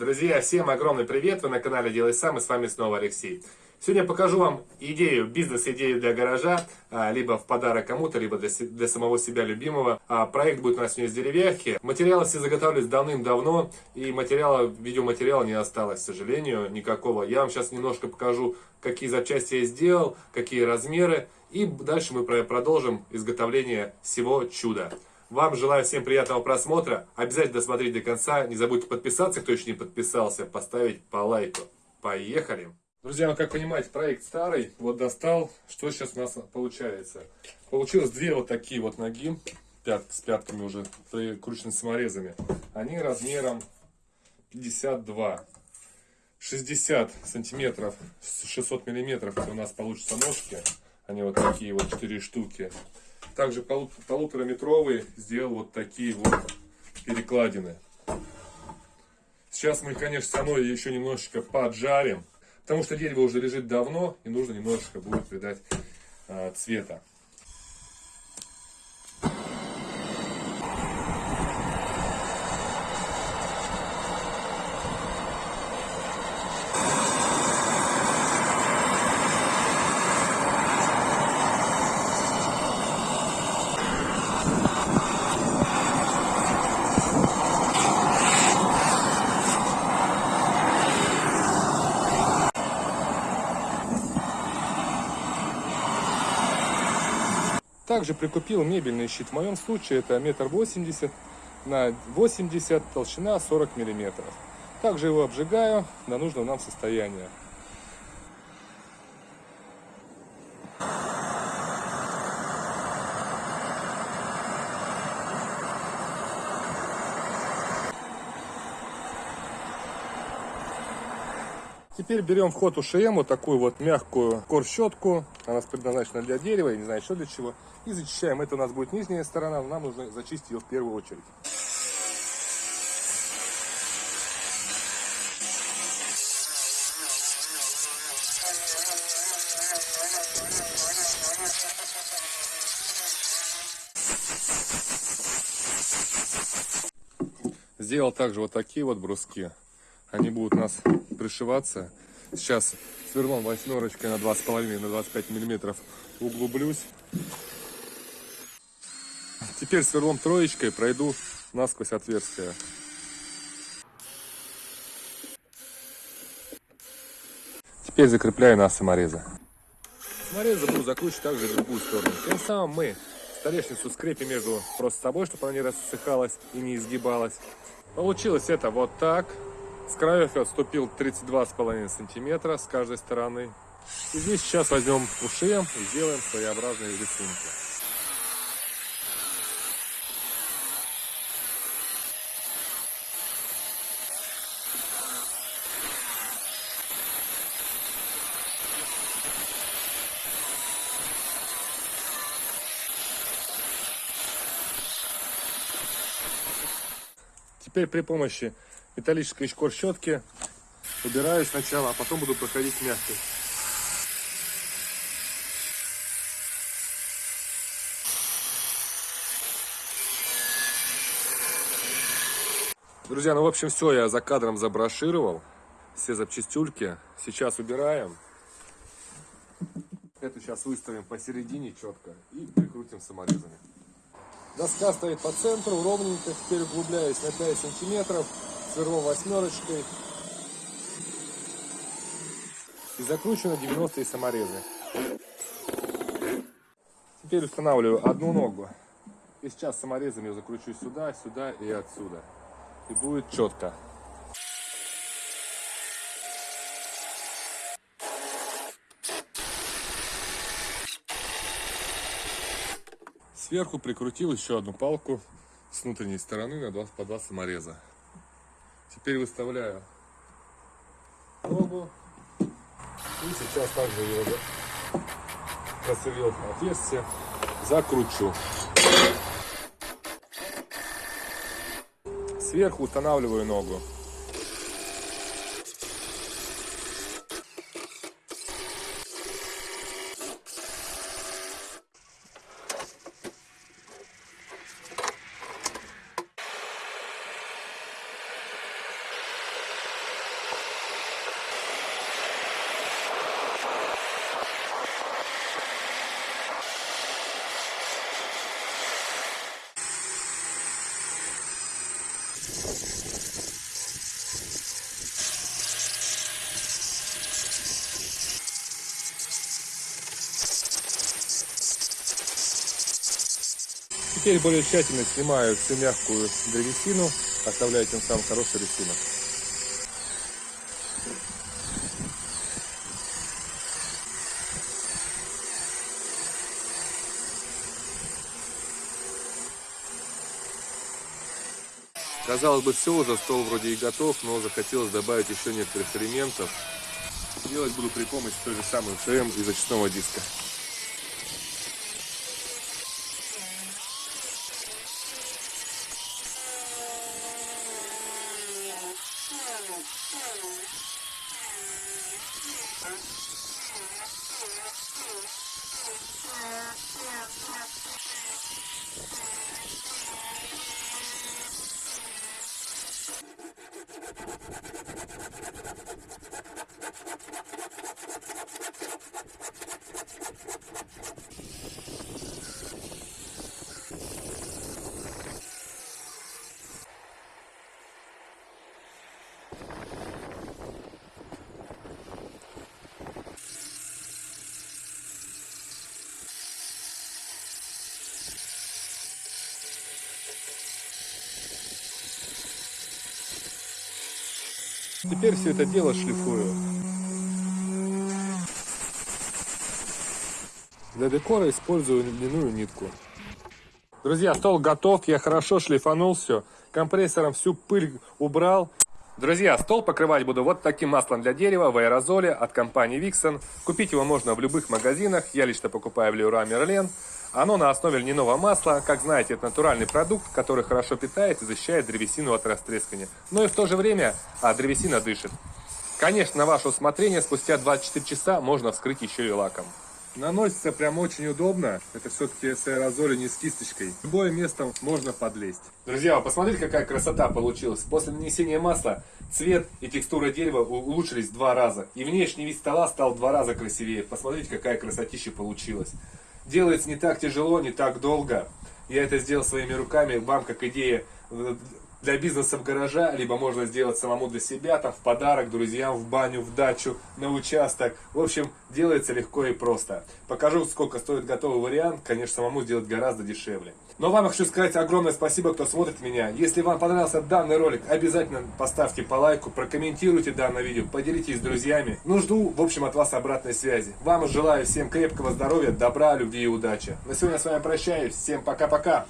Друзья, всем огромный привет! Вы на канале Делай Сам и с вами снова Алексей. Сегодня покажу вам идею, бизнес-идею для гаража, а, либо в подарок кому-то, либо для, для самого себя любимого. А, проект будет у нас сегодня из деревяхи. Материалы все заготавливались давным-давно, и материала, видеоматериала не осталось, к сожалению, никакого. Я вам сейчас немножко покажу, какие запчасти я сделал, какие размеры, и дальше мы продолжим изготовление всего чуда. Вам желаю всем приятного просмотра. Обязательно досмотрите до конца. Не забудьте подписаться, кто еще не подписался, поставить по лайку. Поехали! Друзья, ну как понимаете, проект старый. Вот достал. Что сейчас у нас получается? Получилось две вот такие вот ноги. Пят, с пятками уже прикручены саморезами. Они размером 52. 60 сантиметров, 600 миллиметров у нас получится ножки. Они вот такие вот 4 штуки также полутораметровые сделал вот такие вот перекладины. Сейчас мы, конечно, со мной еще немножечко поджарим, потому что дерево уже лежит давно и нужно немножечко будет придать э, цвета. Также прикупил мебельный щит. В моем случае это метр восемьдесят на 80, толщина 40 миллиметров. Также его обжигаю на нужном нам состоянии. Теперь берем в ход УШМ, вот такую вот мягкую корщетку. Она предназначена для дерева, я не знаю, что для чего и зачищаем. Это у нас будет нижняя сторона, нам нужно зачистить ее в первую очередь. Сделал также вот такие вот бруски. Они будут у нас пришиваться. Сейчас сверлом восьмерочкой на 2,5 на 25 миллиметров углублюсь. Теперь сверлом троечкой пройду насквозь отверстие. Теперь закрепляю на саморезы. Саморезы буду закручивать также в другую сторону. Тем самым мы столешницу скрепим между просто собой, чтобы она не рассыхалась и не изгибалась. Получилось это вот так. С краев я отступил 32,5 сантиметра с каждой стороны. И здесь сейчас возьмем ушем и сделаем своеобразные рисунки. Теперь при помощи металлической щетки убираю сначала, а потом буду проходить мягкой. Друзья, ну в общем все, я за кадром заброшировал все запчастюльки. Сейчас убираем. Эту сейчас выставим посередине четко и прикрутим саморезами. Доска стоит по центру, ровненько. Теперь углубляюсь на 5 сантиметров сверлом восьмерочкой. И закручиваю на 90 саморезы. Теперь устанавливаю одну ногу. И сейчас саморезами закручу сюда, сюда и отсюда. И будет четко. Сверху прикрутил еще одну палку с внутренней стороны на 2, по 2 самореза. Теперь выставляю ногу. И сейчас также его просверлил отверстие, закручу. Сверху устанавливаю ногу. Теперь более тщательно снимаю всю мягкую древесину, оставляю тем самым хороший рисунок. Казалось бы, все уже, стол вроде и готов, но захотелось добавить еще некоторых элементов. Делать буду при помощи той же самой ФМ и зачистного диска. Теперь все это дело шлифую. Для декора использую льняную нитку. Друзья, стол готов, я хорошо шлифанул все. Компрессором всю пыль убрал. Друзья, стол покрывать буду вот таким маслом для дерева в аэрозоле от компании Vixen. Купить его можно в любых магазинах, я лично покупаю в Leroy Merlin. Оно на основе льняного масла, как знаете, это натуральный продукт, который хорошо питает и защищает древесину от растрескания. Но и в то же время а, древесина дышит. Конечно, на ваше усмотрение, спустя 24 часа можно вскрыть еще и лаком. Наносится прям очень удобно. Это все-таки с аэрозоля, не с кисточкой. Любое место можно подлезть. Друзья, вы посмотрите, какая красота получилась. После нанесения масла цвет и текстура дерева улучшились в два раза. И внешний вид стола стал в два раза красивее. Посмотрите, какая красотища получилась. Делается не так тяжело, не так долго. Я это сделал своими руками. Вам, как идея э, для бизнеса в гаража, либо можно сделать самому для себя, там в подарок, друзьям, в баню, в дачу, на участок. В общем, делается легко и просто. Покажу, сколько стоит готовый вариант. Конечно, самому сделать гораздо дешевле. Но вам хочу сказать огромное спасибо, кто смотрит меня. Если вам понравился данный ролик, обязательно поставьте по лайку, прокомментируйте данное видео, поделитесь с друзьями. Ну, жду, в общем, от вас обратной связи. Вам желаю всем крепкого здоровья, добра, любви и удачи. На сегодня с вами прощаюсь. Всем пока-пока.